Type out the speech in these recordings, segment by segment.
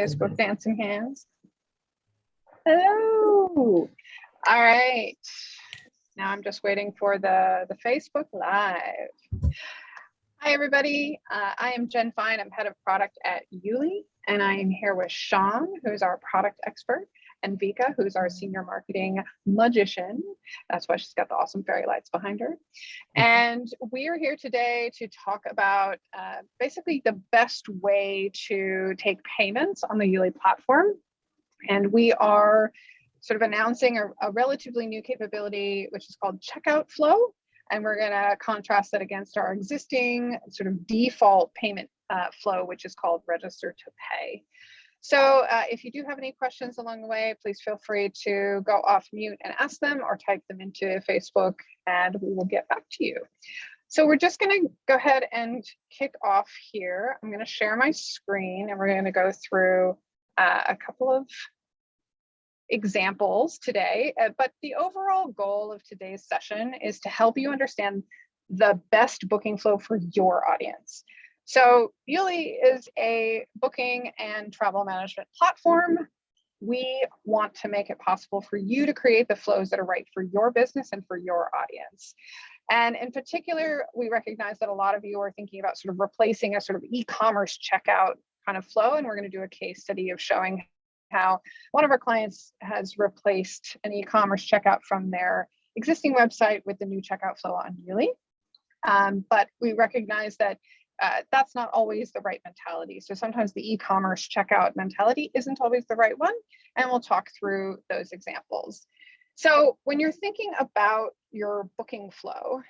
Facebook dancing hands. Hello. All right. Now I'm just waiting for the, the Facebook Live. Hi, everybody. Uh, I am Jen Fine. I'm head of product at YouLi, and I am here with Sean, who's our product expert, and Vika, who's our senior marketing magician. That's why she's got the awesome fairy lights behind her. And we are here today to talk about uh, basically the best way to take payments on the YouLi platform. And we are sort of announcing a, a relatively new capability, which is called checkout flow. And we're going to contrast that against our existing sort of default payment uh, flow, which is called register to pay. So uh, if you do have any questions along the way, please feel free to go off mute and ask them or type them into Facebook and we will get back to you. So we're just going to go ahead and kick off here. I'm going to share my screen and we're going to go through uh, a couple of examples today, uh, but the overall goal of today's session is to help you understand the best booking flow for your audience. So YouLi is a booking and travel management platform. We want to make it possible for you to create the flows that are right for your business and for your audience. And in particular, we recognize that a lot of you are thinking about sort of replacing a sort of e-commerce checkout kind of flow. And we're going to do a case study of showing how one of our clients has replaced an e-commerce checkout from their existing website with the new checkout flow on YouLi. Um, but we recognize that uh, that's not always the right mentality. So sometimes the e-commerce checkout mentality isn't always the right one. And we'll talk through those examples. So when you're thinking about your booking flow,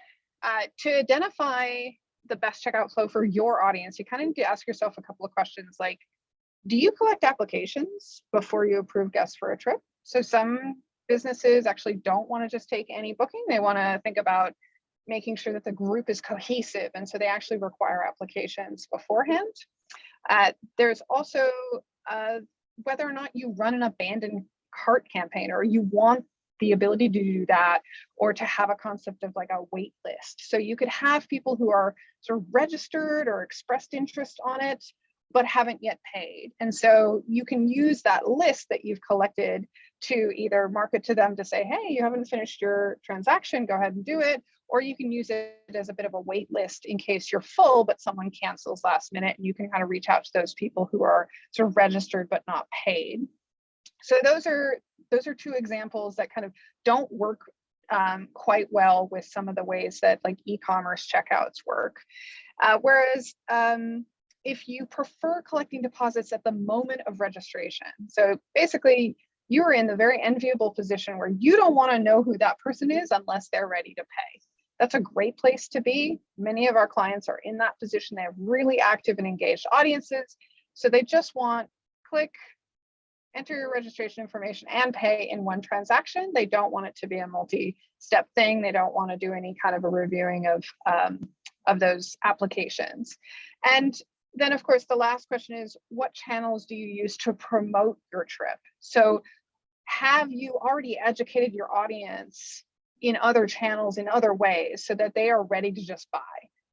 uh, to identify the best checkout flow for your audience, you kind of need to ask yourself a couple of questions like, do you collect applications before you approve guests for a trip? So some businesses actually don't want to just take any booking. They want to think about making sure that the group is cohesive. And so they actually require applications beforehand. Uh, there's also uh, whether or not you run an abandoned cart campaign or you want the ability to do that or to have a concept of like a wait list. So you could have people who are sort of registered or expressed interest on it, but haven't yet paid. And so you can use that list that you've collected to either market to them to say, hey, you haven't finished your transaction, go ahead and do it. Or you can use it as a bit of a wait list in case you're full, but someone cancels last minute and you can kind of reach out to those people who are sort of registered but not paid. So those are those are two examples that kind of don't work um, quite well with some of the ways that like e-commerce checkouts work. Uh, whereas um, if you prefer collecting deposits at the moment of registration, so basically you're in the very enviable position where you don't want to know who that person is unless they're ready to pay. That's a great place to be. Many of our clients are in that position. They have really active and engaged audiences. So they just want click, enter your registration information and pay in one transaction. They don't want it to be a multi-step thing. They don't want to do any kind of a reviewing of, um, of those applications. And then of course, the last question is what channels do you use to promote your trip? So have you already educated your audience in other channels in other ways so that they are ready to just buy?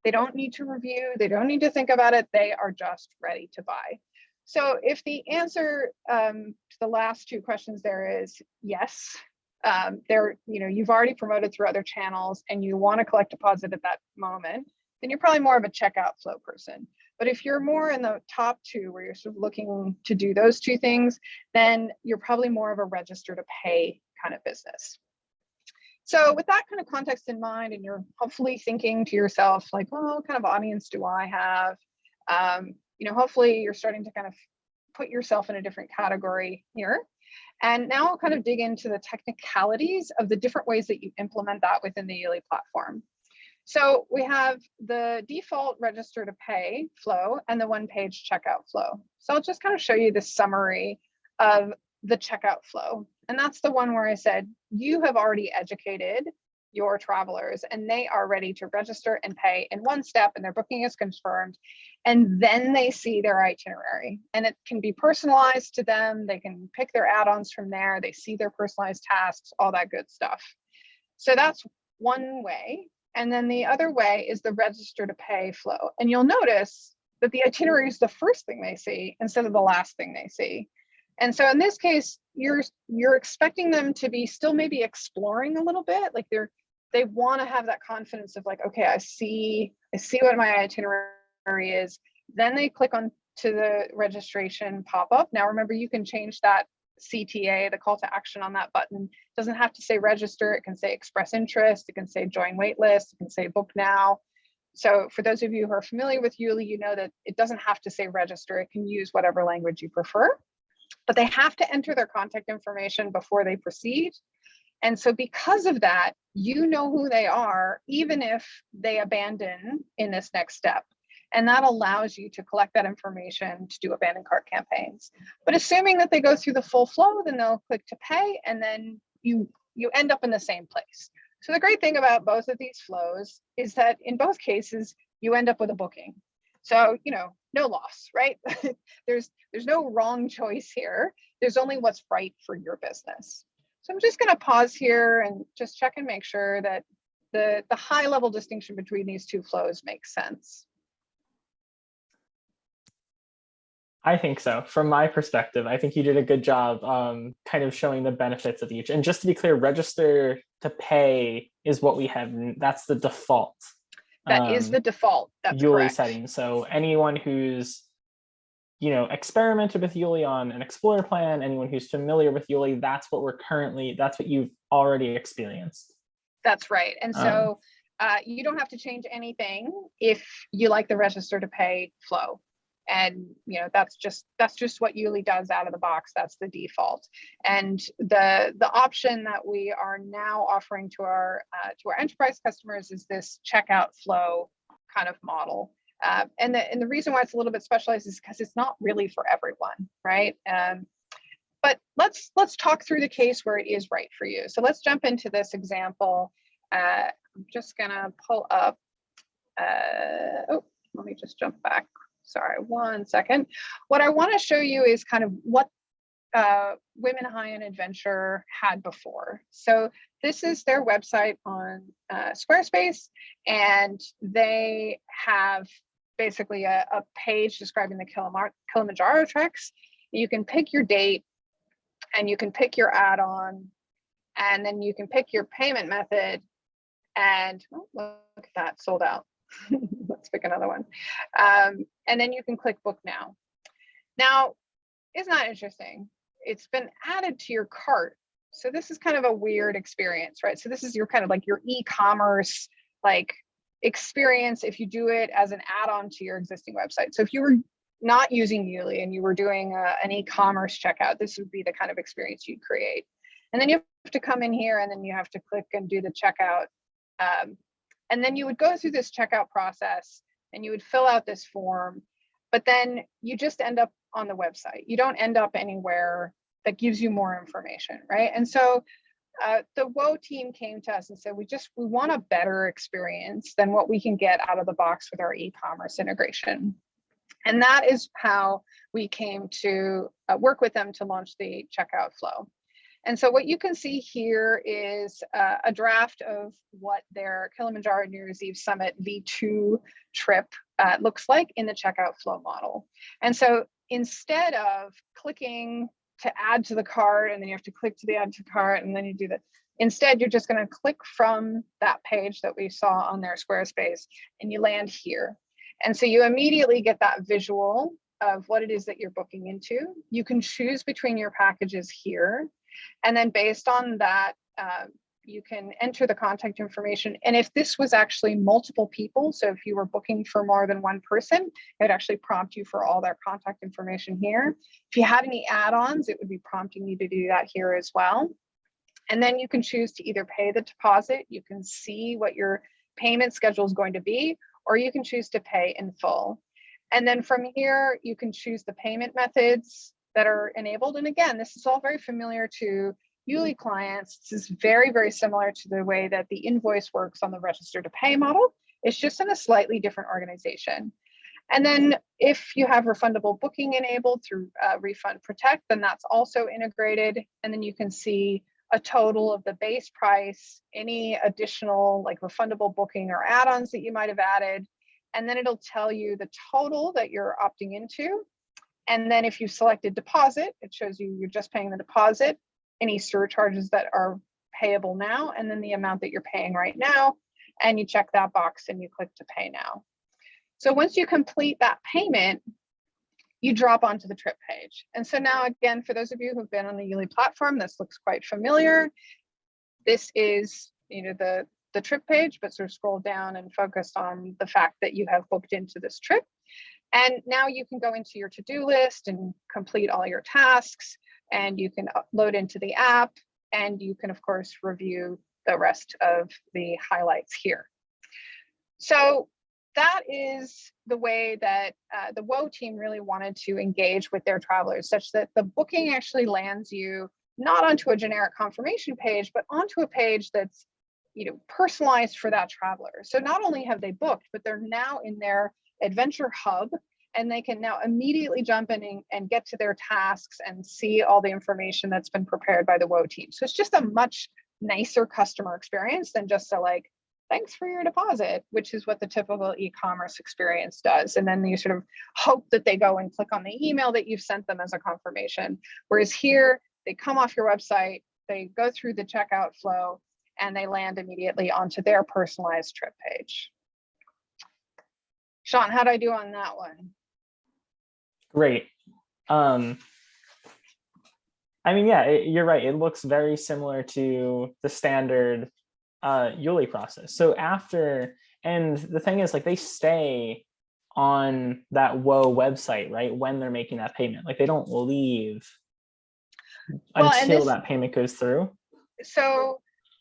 They don't need to review, they don't need to think about it, they are just ready to buy. So if the answer um, to the last two questions there is yes, um, there, you know, you've already promoted through other channels and you want to collect deposit at that moment, then you're probably more of a checkout flow person. But if you're more in the top two where you're sort of looking to do those two things, then you're probably more of a register to pay kind of business. So with that kind of context in mind, and you're hopefully thinking to yourself, like, well, what kind of audience do I have? Um, you know, hopefully you're starting to kind of put yourself in a different category here. And now I'll kind of dig into the technicalities of the different ways that you implement that within the YouLi platform. So we have the default register to pay flow and the one page checkout flow. So I'll just kind of show you the summary of the checkout flow. And that's the one where I said, you have already educated your travelers and they are ready to register and pay in one step and their booking is confirmed. And then they see their itinerary and it can be personalized to them. They can pick their add-ons from there. They see their personalized tasks, all that good stuff. So that's one way and then the other way is the register to pay flow. And you'll notice that the itinerary is the first thing they see instead of the last thing they see. And so in this case, you're you're expecting them to be still maybe exploring a little bit, like they're they want to have that confidence of like, okay, I see I see what my itinerary is. Then they click on to the registration pop up. Now remember, you can change that CTA, the call to action on that button. It doesn't have to say register, it can say express interest, it can say join waitlist, it can say book now. So for those of you who are familiar with YouLi, you know that it doesn't have to say register, it can use whatever language you prefer, but they have to enter their contact information before they proceed. And so because of that, you know who they are, even if they abandon in this next step. And that allows you to collect that information to do abandoned cart campaigns. But assuming that they go through the full flow, then they'll click to pay and then you, you end up in the same place. So the great thing about both of these flows is that in both cases, you end up with a booking. So, you know, no loss, right? there's, there's no wrong choice here. There's only what's right for your business. So I'm just going to pause here and just check and make sure that the, the high level distinction between these two flows makes sense. I think so. From my perspective, I think you did a good job um, kind of showing the benefits of each. And just to be clear, register to pay is what we have. That's the default. That um, is the default. That's YouLi correct. setting. So anyone who's you know, experimented with YouLi on an Explorer plan, anyone who's familiar with YouLi, that's what we're currently, that's what you've already experienced. That's right. And Um, so uh, you don't have to change anything if you like the register to pay flow. And you know that's just that's just what YouLi does out of the box. That's the default. And the the option that we are now offering to our uh, to our enterprise customers is this checkout flow kind of model. Uh, and the and the reason why it's a little bit specialized is because it's not really for everyone, right? Um, but let's let's talk through the case where it is right for you. So let's jump into this example. Uh, I'm just gonna pull up. Uh, oh, let me just jump back. Sorry, one second. What I want to show you is kind of what uh, Women High in Adventure had before. So this is their website on uh, Squarespace, and they have basically a, a page describing the Kilimanjaro treks. You can pick your date and you can pick your add-on and then you can pick your payment method and oh, look at that sold out. Let's pick another one. Um, and then you can click book now. Now, isn't that interesting? It's been added to your cart. So this is kind of a weird experience, right? So this is your kind of like your e-commerce like experience if you do it as an add-on to your existing website. So if you were not using YouLi and you were doing a, an e-commerce checkout, this would be the kind of experience you'd create. And then you have to come in here and then you have to click and do the checkout. Um, and then you would go through this checkout process and you would fill out this form, but then you just end up on the website. You don't end up anywhere that gives you more information, right? And so uh, the WOE team came to us and said, we just, we want a better experience than what we can get out of the box with our e-commerce integration. And that is how we came to uh, work with them to launch the checkout flow. And so what you can see here is uh, a draft of what their Kilimanjaro New Year's Eve Summit V2 trip uh, looks like in the checkout flow model. And so instead of clicking to add to the cart and then you have to click to the add to cart and then you do that. Instead, you're just going to click from that page that we saw on their Squarespace and you land here. And so you immediately get that visual of what it is that you're booking into. You can choose between your packages here. And then based on that, uh, you can enter the contact information. And if this was actually multiple people, so if you were booking for more than one person, it would actually prompt you for all their contact information here. If you had any add-ons, it would be prompting you to do that here as well. And then you can choose to either pay the deposit, you can see what your payment schedule is going to be, or you can choose to pay in full. And then from here, you can choose the payment methods that are enabled. And again, this is all very familiar to YouLi clients. This is very, very similar to the way that the invoice works on the register to pay model. It's just in a slightly different organization. And then if you have refundable booking enabled through uh, Refund Protect, then that's also integrated. And then you can see a total of the base price, any additional like refundable booking or add-ons that you might have added, and then it'll tell you the total that you're opting into. And then if you selected deposit, it shows you you're just paying the deposit, any surcharges that are payable now, and then the amount that you're paying right now. And you check that box and you click to pay now. So once you complete that payment, you drop onto the trip page. And so now again, for those of you who've been on the YouLi platform, this looks quite familiar. This is, you know, the, the trip page, but sort of scroll down and focus on the fact that you have booked into this trip. And now you can go into your to-do list and complete all your tasks and you can load into the app and you can of course review the rest of the highlights here. So that is the way that uh, the WOA team really wanted to engage with their travelers such that the booking actually lands you not onto a generic confirmation page, but onto a page that's you know, personalized for that traveler. So not only have they booked, but they're now in their adventure hub and they can now immediately jump in and, get to their tasks and see all the information that's been prepared by the WO team. So it's just a much nicer customer experience than just a like, thanks for your deposit, which is what the typical e-commerce experience does. And then you sort of hope that they go and click on the email that you've sent them as a confirmation. Whereas here, they come off your website, they go through the checkout flow, and they land immediately onto their personalized trip page. Sean, how'd I do on that one? Great. Um, I mean, yeah, it, you're right. It looks very similar to the standard uh, YouLi process. So after, and the thing is like they stay on that WOA website, right? When they're making that payment, like they don't leave Well, until this- that payment goes through. So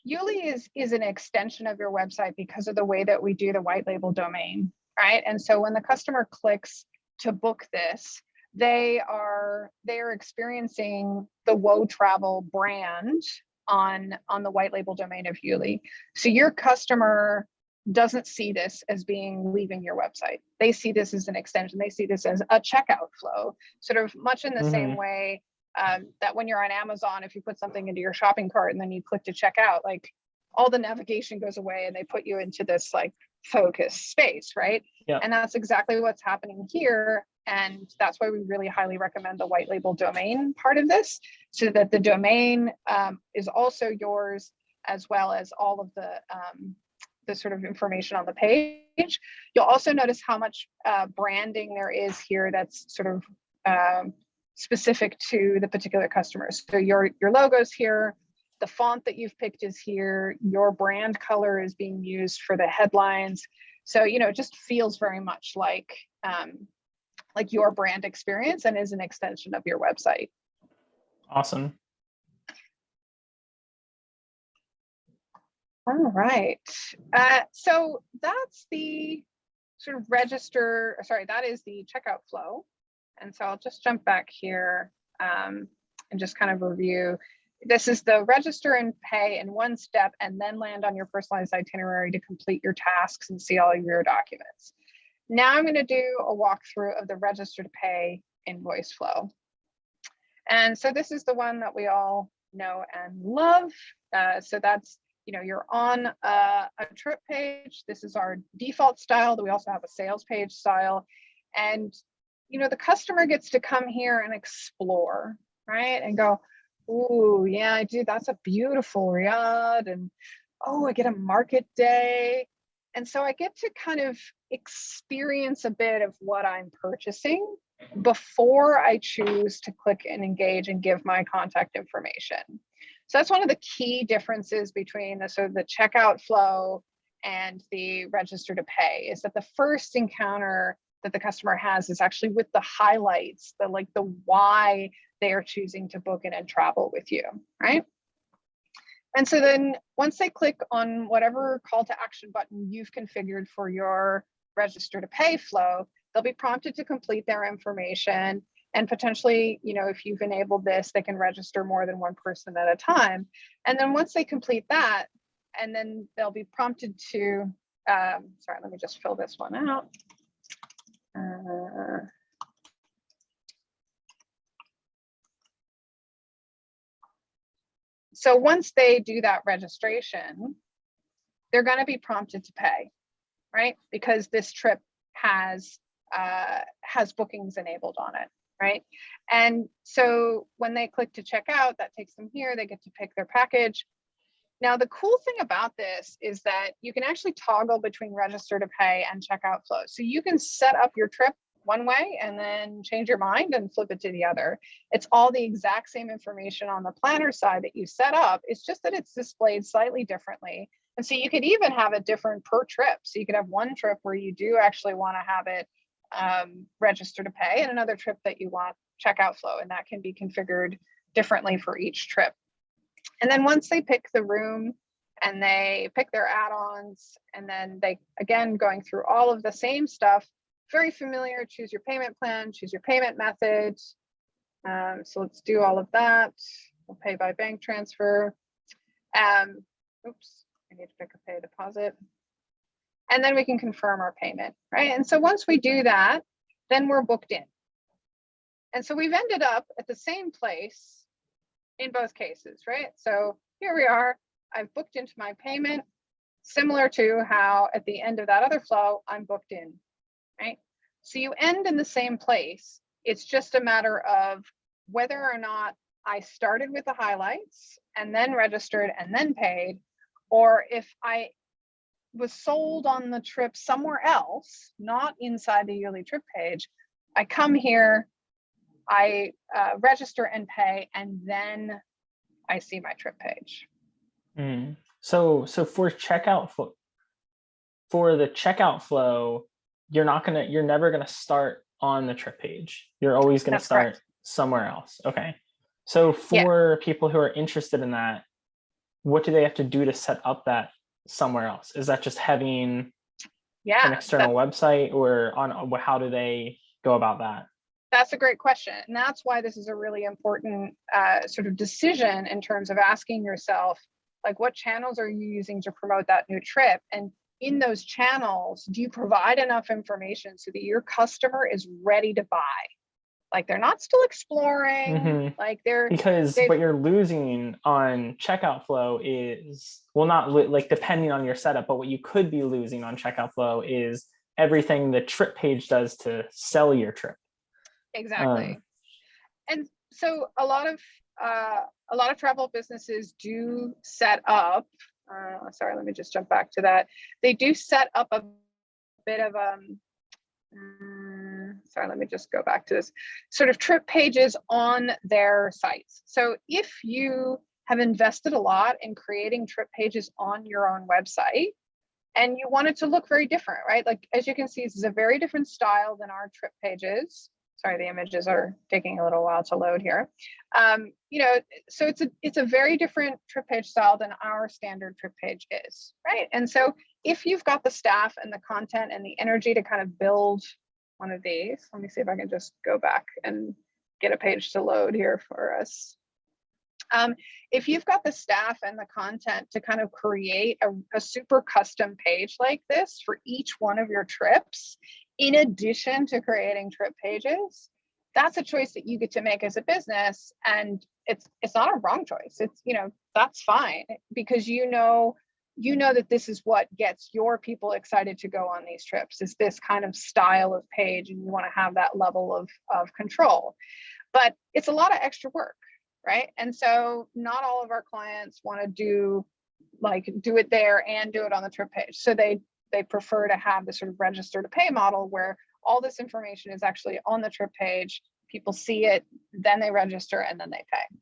YouLi is, is an extension of your website because of the way that we do the white label domain, right? And so when the customer clicks to book this, they are they are experiencing the Woe Travel brand on on the white label domain of YouLi. So your customer doesn't see this as being leaving your website. They see this as an extension. They see this as a checkout flow, sort of much in the same way um, that when you're on Amazon, if you put something into your shopping cart and then you click to check out, like all the navigation goes away and they put you into this like focus space, right? Yeah. And that's exactly what's happening here. And that's why we really highly recommend the white label domain part of this, so that the domain um, is also yours, as well as all of the um, the sort of information on the page. You'll also notice how much uh, branding there is here that's sort of um, specific to the particular customers. So your your logos here, the font that you've picked is here, your brand color is being used for the headlines. So you know, it just feels very much like um, like your brand experience and is an extension of your website. Awesome. All right. Uh, so that's the sort of register, sorry, that is the checkout flow. And so I'll just jump back here um, and just kind of review. This is the register and pay in one step and then land on your personalized itinerary to complete your tasks and see all of your documents. Now I'm going to do a walkthrough of the register to pay invoice flow. And so this is the one that we all know and love. Uh, so that's you know, you're on a, a, trip page. This is our default style. We also have a sales page style. And, you know, the customer gets to come here and explore, right? And go, oh, yeah, I do. That's a beautiful Riyadh. And, oh, I get a market day. And so I get to kind of experience a bit of what I'm purchasing before I choose to click and engage and give my contact information. So that's one of the key differences between the sort of the checkout flow and the register to pay is that the first encounter that the customer has is actually with the highlights, the like the why they are choosing to book in and travel with you, right? And so then once they click on whatever call to action button you've configured for your register to pay flow, they'll be prompted to complete their information and potentially, you know, if you've enabled this, they can register more than one person at a time. And then once they complete that, and then they'll be prompted to, um, sorry, let me just fill this one out. Uh, so once they do that registration, they're going to be prompted to pay, right? Because this trip has uh, has bookings enabled on it, right? And so when they click to check out, that takes them here. They get to pick their package. Now, the cool thing about this is that you can actually toggle between register to pay and checkout flow. So you can set up your trip one way and then change your mind and flip it to the other. It's all the exact same information on the planner side that you set up. It's just that it's displayed slightly differently. And so you could even have it different per trip. So you could have one trip where you do actually want to have it um, register to pay and another trip that you want checkout flow. And that can be configured differently for each trip. And then once they pick the room and they pick their add-ons and then they, again, going through all of the same stuff, very familiar, choose your payment plan, choose your payment method. Um, so let's do all of that. We'll pay by bank transfer. Um, oops, I need to pick a pay deposit. And then we can confirm our payment, right? And so once we do that, then we're booked in. And so we've ended up at the same place in both cases, right? So here we are, I've booked into my payment, similar to how at the end of that other flow, I'm booked in, right? So you end in the same place. It's just a matter of whether or not I started with the highlights and then registered and then paid, or if I was sold on the trip somewhere else, not inside the YouLi trip page, I come here, I uh, register and pay, and then I see my trip page. Mm. So, so for checkout flow, for the checkout flow, you're not gonna, you're never gonna start on the trip page. You're always gonna That's start correct. somewhere else. Okay. So Yeah. for people who are interested in that, what do they have to do to set up that somewhere else? Is that just having Yeah, an external website or on, uh, how do they go about that? that's a great question. And that's why this is a really important uh, sort of decision in terms of asking yourself, like, what channels are you using to promote that new trip? And in those channels, do you provide enough information so that your customer is ready to buy? Like they're not still exploring, Mhm. like they're, Because what you're losing on checkout flow is, well, not like depending on your setup, but what you could be losing on checkout flow is everything the trip page does to sell your trip. Exactly. Um, and so a lot of uh, a lot of travel businesses do set up. Uh, sorry, let me just jump back to that. They do set up a bit of um. mm, sorry, let me just go back to this sort of trip pages on their sites. So if you have invested a lot in creating trip pages on your own website, and you want it to look very different, right? Like as you can see, this is a very different style than our trip pages sorry the images are taking a little while to load here. Um, you know so it's a it's a very different trip page style than our standard trip page is right? And so if you've got the staff and the content and the energy to kind of build one of these let me see if i can just go back and get a page to load here for us. Um, if you've got the staff and the content to kind of create a, a super custom page like this for each one of your trips in addition to creating trip pages, that's a choice that you get to make as a business. And it's it's not a wrong choice. It's, you know, that's fine because you know, you know that this is what gets your people excited to go on these trips is this kind of style of page and you want to have that level of, of control. But it's a lot of extra work, right? And so not all of our clients want to do like do it there and do it on the trip page. So they they prefer to have the sort of register to pay model where all this information is actually on the trip page. People see it, then they register and then they pay.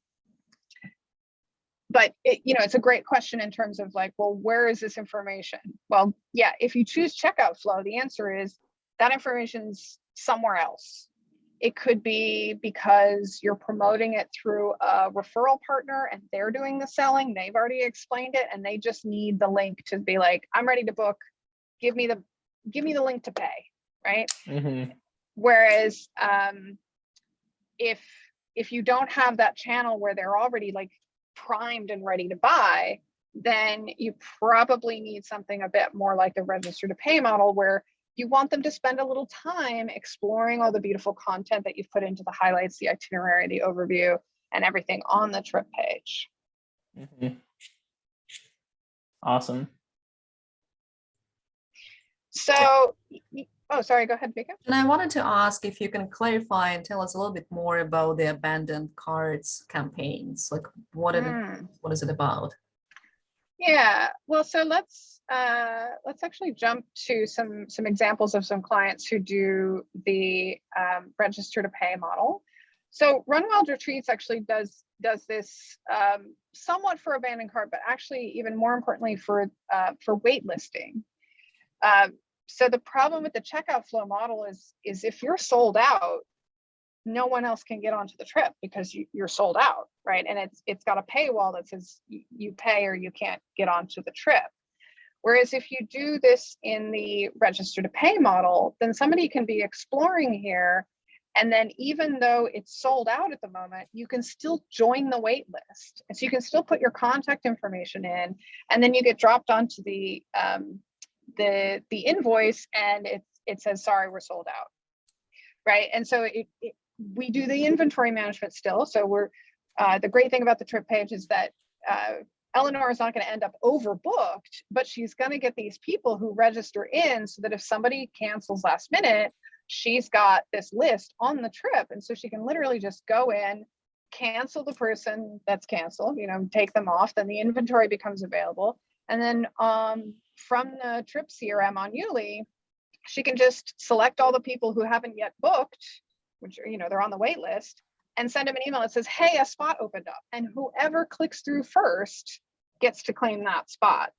But it, you know, it's a great question in terms of like, well, where is this information? Well, yeah, if you choose checkout flow, the answer is that information's somewhere else. It could be because you're promoting it through a referral partner and they're doing the selling. They've already explained it and they just need the link to be like, I'm ready to book give me the give me the link to pay right Mhm. whereas um if if you don't have that channel where they're already like primed and ready to buy then you probably need something a bit more like the register to pay model where you want them to spend a little time exploring all the beautiful content that you've put into the highlights the itinerary the overview and everything on the trip page Mm -hmm. Awesome. So Oh, sorry, go ahead, Vika. And I wanted to ask if you can clarify and tell us a little bit more about the abandoned carts campaigns. Like what it, Hmm. what is it about? Yeah, well, so let's uh, let's actually jump to some some examples of some clients who do the um, register to pay model. So Run Wild Retreats actually does does this um, somewhat for abandoned cart, but actually even more importantly for uh, for waitlisting. Um, so the problem with the checkout flow model is is if you're sold out, no one else can get onto the trip because you, you're sold out, right? And it's it's got a paywall that says you pay or you can't get onto the trip. Whereas if you do this in the register to pay model, then somebody can be exploring here. And then even though it's sold out at the moment, you can still join the wait list. And so you can still put your contact information in, and then you get dropped onto the um, the the invoice and it it says, sorry, we're sold out. Right. And so it, it we do the inventory management still. So we're uh, the great thing about the trip page is that uh, Eleanor is not going to end up overbooked, but she's going to get these people who register in so that if somebody cancels last minute, she's got this list on the trip. And so she can literally just go in, cancel the person that's canceled, you know, take them off, then the inventory becomes available. And then um, from the trip CRM on YouLi, she can just select all the people who haven't yet booked, which you know, they're on the wait list, and send them an email that says, hey, a spot opened up. And whoever clicks through first gets to claim that spot.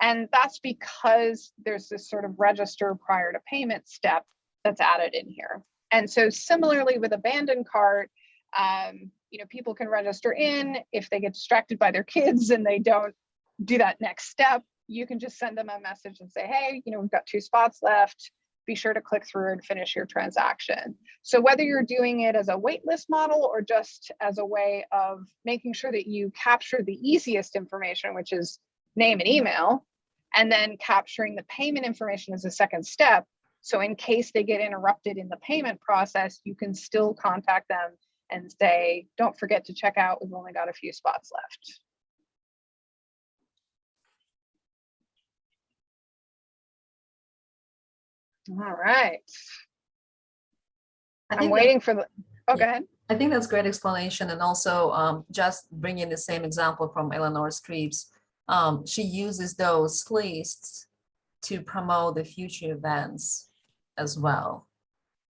And that's because there's this sort of register prior to payment step that's added in here. And so similarly with abandoned cart, um, you know, people can register in if they get distracted by their kids and they don't do that next step, you can just send them a message and say, hey, you know, we've got two spots left. Be sure to click through and finish your transaction. So whether you're doing it as a waitlist model or just as a way of making sure that you capture the easiest information, which is name and email, and then capturing the payment information as a second step. So in case they get interrupted in the payment process, you can still contact them and say, don't forget to check out, we've only got a few spots left. All right, I that- waiting for the, oh, go ahead. I think that's great explanation and also um, just bringing the same example from Eleanor Streeps. Um, she uses those lists to promote the future events as well.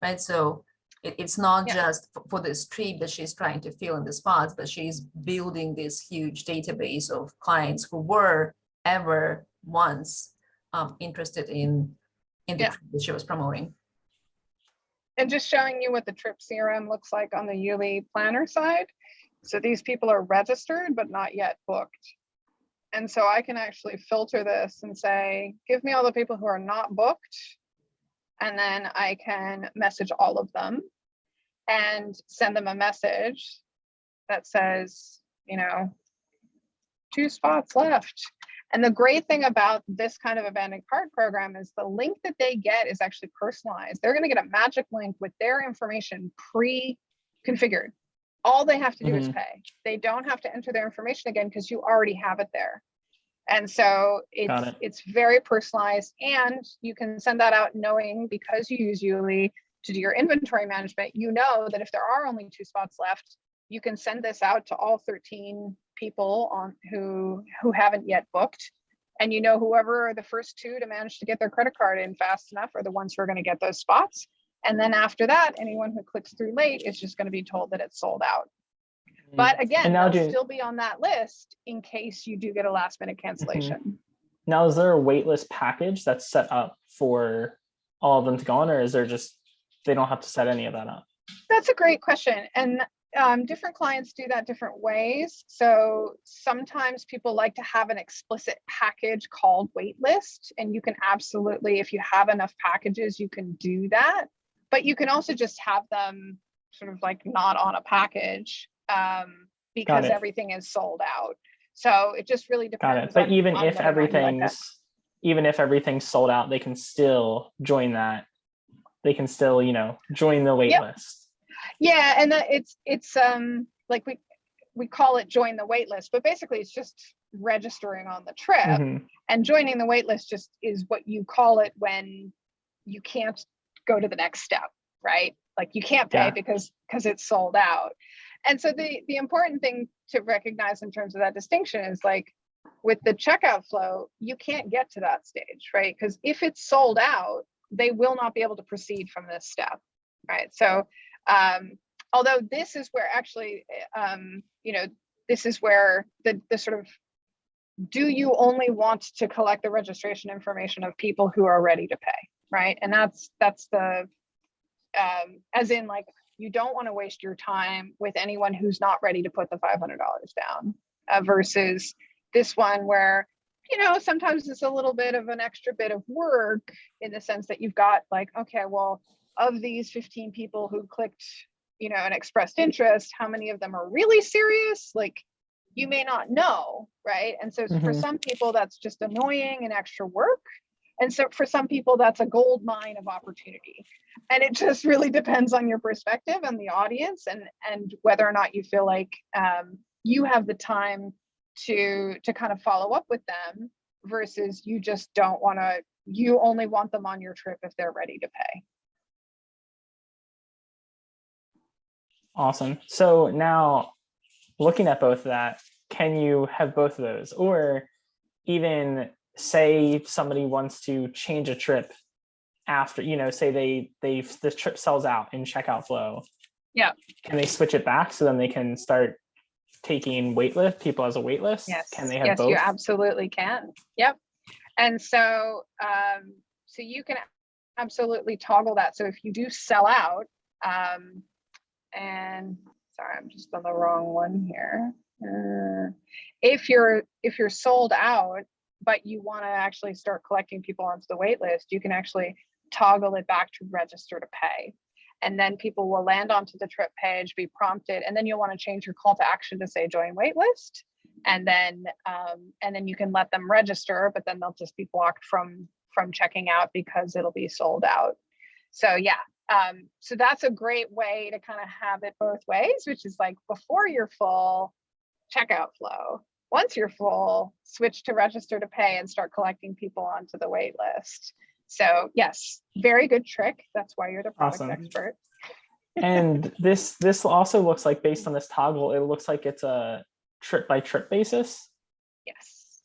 Right, so it, it's not Yeah. just for this trip that she's trying to fill in the spots, but she's building this huge database of clients who were ever once um, interested in in the Yeah. that she was promoting. And just showing you what the trip CRM looks like on the YouLi planner side. So these people are registered, but not yet booked. And so I can actually filter this and say, give me all the people who are not booked. And then I can message all of them and send them a message that says, you know, two spots left. And the great thing about this kind of abandoned cart program is the link that they get is actually personalized. They're going to get a magic link with their information pre-configured. All they have to do is mm-hmm. pay. They don't have to enter their information again because you already have it there. And so it's it. it's very personalized and you can send that out knowing because you use YouLi to do your inventory management, you know that if there are only two spots left, you can send this out to all 13 people on who who haven't yet booked. And you know whoever are the first two to manage to get their credit card in fast enough are the ones who are going to get those spots. And then after that anyone who clicks through late is just going to be told that it's sold out. Mm. But again And now they'll do- still be on that list in case you do get a last minute mm-hmm. cancellation. Now, is there a waitlist package that's set up for all of them to go on, or is there just they don't have to set any of that up? That's a great question. And um, different clients do that different ways. So sometimes people like to have an explicit package called waitlist, and you can absolutely, if you have enough packages, you can do that. But you can also just have them sort of like not on a package um, because everything is sold out. So it just really Got depends. it. But on- even on if whether or not you like everything's even if everything's sold out, they can still join that. They can still, you know, join the wait Yep. Yeah, and that it's it's um like we we call it join the waitlist but basically it's just registering on the trip Mhm. and joining the waitlist just is what you call it when you can't go to the next step, right? Like you can't pay Yeah. because, because it's sold out. And so the, the important thing to recognize in terms of that distinction is like, with the checkout flow, you can't get to that stage, right? Because if it's sold out, they will not be able to proceed from this step, right? So, um, although this is where actually, um, you know, this is where the, the sort of, do you only want to collect the registration information of people who are ready to pay, right? And that's, that's the, um, as in like, you don't want to waste your time with anyone who's not ready to put the $500 down uh, versus this one where, you know, sometimes it's a little bit of an extra bit of work in the sense that you've got like, okay, well, of these 15 people who clicked, you know, and expressed interest, how many of them are really serious? Like, you may not know, right? And so for Mhm. some people, that's just annoying and extra work. And so for some people, that's a gold mine of opportunity. And it just really depends on your perspective and the audience and, and whether or not you feel like um, you have the time to, to kind of follow up with them versus you just don't want to, you only want them on your trip if they're ready to pay. Awesome. So now looking at both of that, can you have both of those? Or even say somebody wants to change a trip after, you know, say they, they, the trip sells out in checkout flow. Yeah. Can they switch it back so then they can start taking waitlist, people as a waitlist? Yes. Can they have yes, both? you absolutely can. Yep. And so, um, so you can absolutely toggle that. So if you do sell out, um, and sorry, I'm just on the wrong one here. Uh, if you're if you're sold out, but you want to actually start collecting people onto the wait list, you can actually toggle it back to register to pay. And then people will land onto the trip page, be prompted, and then you'll want to change your call to action to say join waitlist. And then um, and then you can let them register, but then they'll just be blocked from from checking out because it'll be sold out. So yeah, um, so that's a great way to kind of have it both ways, which is like before you're full, checkout flow. Once you're full, switch to register to pay and start collecting people onto the wait list. So yes, very good trick. That's why you're the product Awesome. expert. And this, this also looks like based on this toggle, it looks like it's a trip by trip basis. Yes.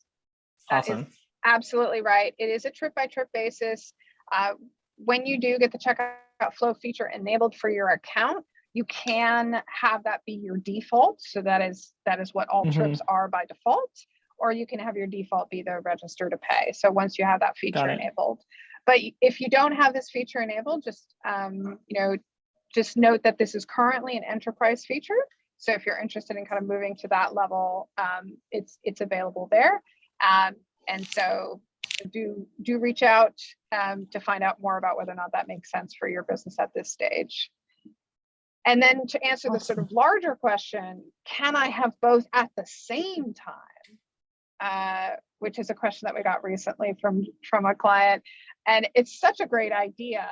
Awesome. absolutely right. It is a trip by trip basis. Uh, when you do get the checkout flow feature enabled for your account, you can have that be your default. So that is that is what all Mhm. trips are by default. Or you can have your default be the register to pay. So once you have that feature enabled. But if you don't have this feature enabled, just um, you know, just note that this is currently an enterprise feature. So if you're interested in kind of moving to that level, um, it's it's available there. Um, and so do do reach out um, to find out more about whether or not that makes sense for your business at this stage. And then to answer the sort of larger question, can I have both at the same time? Uh, which is a question that we got recently from from a client, and it's such a great idea,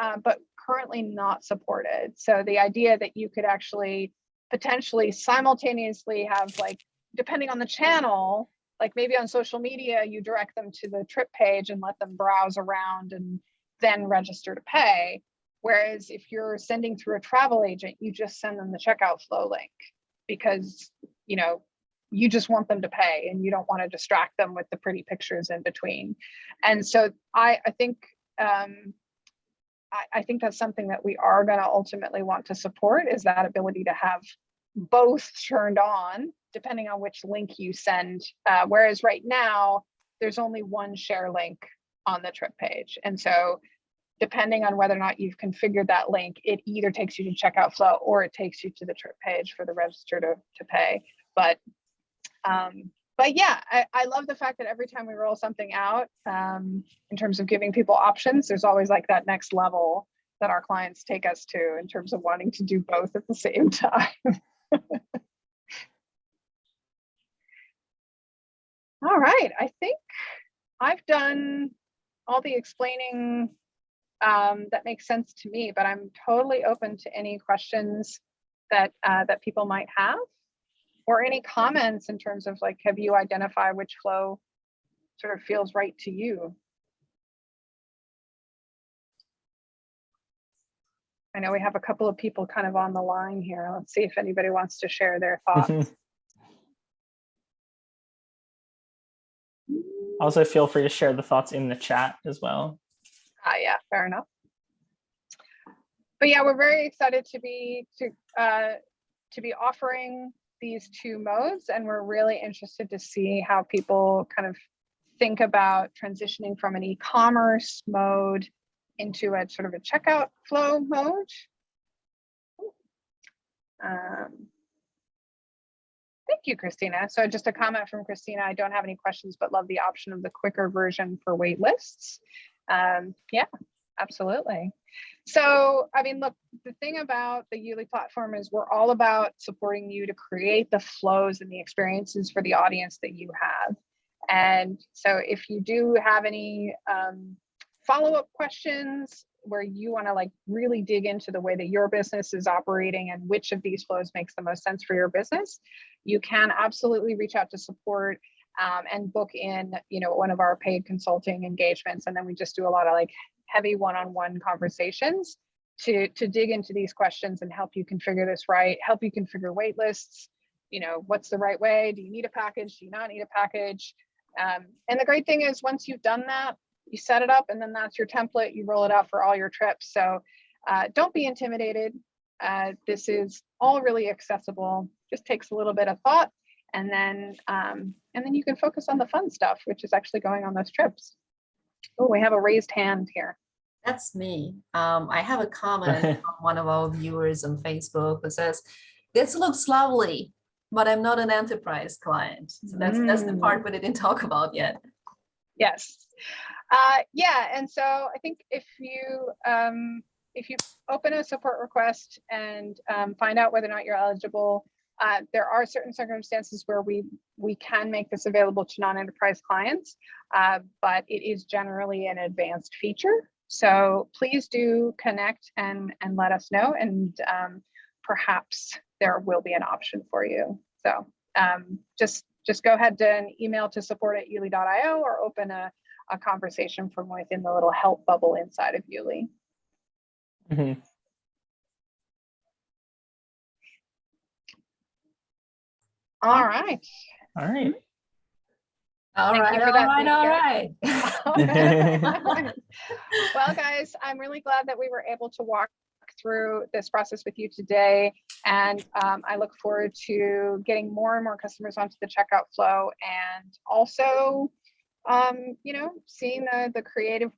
uh, but currently not supported. So the idea that you could actually potentially simultaneously have like, depending on the channel, like maybe on social media, you direct them to the trip page and let them browse around and then register to pay. Whereas if you're sending through a travel agent, you just send them the checkout flow link because, you know, you just want them to pay and you don't want to distract them with the pretty pictures in between. And so I, I think, um, I, I think that's something that we are going to ultimately want to support is that ability to have both turned on depending on which link you send. Uh, whereas right now, there's only one share link on the trip page. And so depending on whether or not you've configured that link, it either takes you to checkout flow or it takes you to the trip page for the register to, to pay. But um, but yeah, I, I love the fact that every time we roll something out, um, in terms of giving people options, there's always like that next level that our clients take us to in terms of wanting to do both at the same time. All right, I think I've done all the explaining um, that makes sense to me, but I'm totally open to any questions that uh, that people might have or any comments in terms of like, have you identified which flow sort of feels right to you? I know we have a couple of people kind of on the line here. Let's see if anybody wants to share their thoughts. Also, feel free to share the thoughts in the chat as well. Ah, yeah, fair enough. But yeah, we're very excited to be to uh, to be offering these two modes, and we're really interested to see how people kind of think about transitioning from an e-commerce mode into a sort of a checkout flow mode. Um, Thank you, Christina. So just a comment from Christina. I don't have any questions, but love the option of the quicker version for wait lists. Um, yeah, absolutely. So, I mean, look, the thing about the YouLi platform is we're all about supporting you to create the flows and the experiences for the audience that you have. And so if you do have any um, follow-up questions where you want to like really dig into the way that your business is operating and which of these flows makes the most sense for your business, you can absolutely reach out to support um, and book in, you know, one of our paid consulting engagements. And then we just do a lot of like heavy one-on-one conversations to, to dig into these questions and help you configure this right, help you configure wait lists, you know, what's the right way? Do you need a package? Do you not need a package? Um, and the great thing is once you've done that, you set it up and then that's your template. You roll it out for all your trips. So uh, don't be intimidated. Uh, this is all really accessible. Just takes a little bit of thought and then um, and then you can focus on the fun stuff, which is actually going on those trips. Oh, we have a raised hand here. That's me. Um, I have a comment from one of our viewers on Facebook that says, this looks lovely, but I'm not an enterprise client. So that's, that's the part we didn't talk about yet. Yes. Uh, yeah, and so I think if you um, if you open a support request and um, find out whether or not you're eligible, uh, there are certain circumstances where we we can make this available to non-enterprise clients, uh, but it is generally an advanced feature. So please do connect and and let us know, and um, perhaps there will be an option for you. So um, just just go ahead and email to support at youli.io or open a a conversation from within the little help bubble inside of YouLi. Mhm. All right. All right. All Thank right, you all that right, all well, guys, I'm really glad that we were able to walk through this process with you today. And um, I look forward to getting more and more customers onto the checkout flow and also, um, you know, seeing the, the creative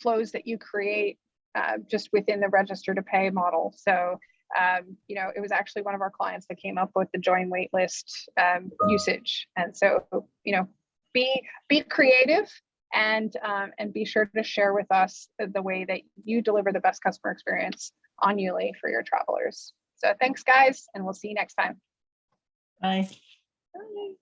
flows that you create uh, just within the register to pay model. So, um, you know, it was actually one of our clients that came up with the join waitlist um, usage. And so, you know, be be creative and um, and be sure to share with us the, the way that you deliver the best customer experience on YouLi for your travelers. So thanks, guys, and we'll see you next time. Bye. Bye.